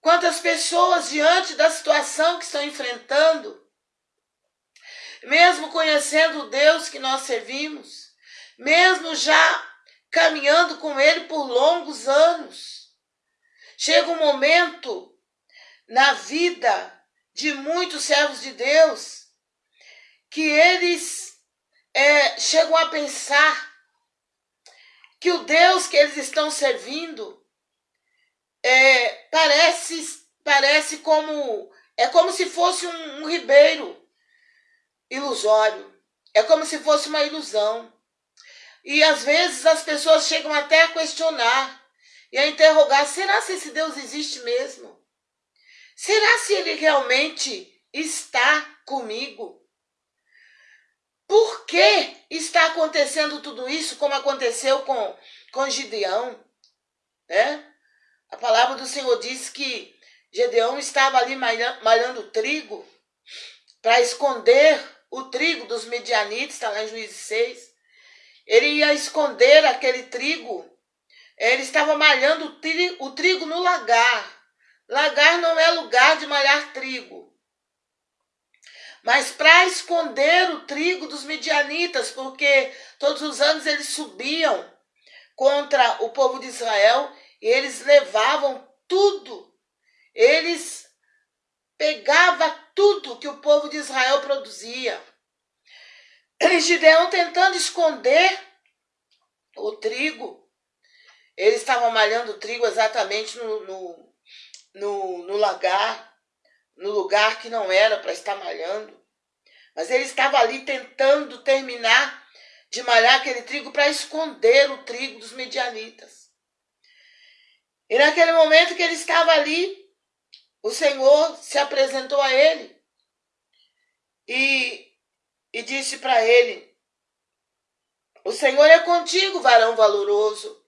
Quantas pessoas diante da situação que estão enfrentando, mesmo conhecendo o Deus que nós servimos, mesmo já caminhando com Ele por longos anos, chega um momento na vida de muitos servos de Deus que eles é, chegam a pensar que o Deus que eles estão servindo é, parece, parece como. É como se fosse um, um ribeiro ilusório. É como se fosse uma ilusão. E às vezes as pessoas chegam até a questionar e a interrogar: será se esse Deus existe mesmo? Será se ele realmente está comigo? Por que está acontecendo tudo isso como aconteceu com, com Gideão? Né? A palavra do Senhor diz que Gedeão estava ali malhando trigo para esconder o trigo dos medianitas, está lá em Juízes 6. Ele ia esconder aquele trigo. Ele estava malhando o trigo, o no lagar. Lagar não é lugar de malhar trigo. Mas para esconder o trigo dos medianitas, porque todos os anos eles subiam contra o povo de Israel eles levavam tudo. Eles pegavam tudo que o povo de Israel produzia. E Gideão tentando esconder o trigo. Eles estavam malhando o trigo exatamente no, no, no, no lagar, no lugar que não era para estar malhando. Mas ele estava ali tentando terminar de malhar aquele trigo para esconder o trigo dos medianitas. E naquele momento que ele estava ali, o Senhor se apresentou a ele e, e disse para ele: O Senhor é contigo, varão valoroso.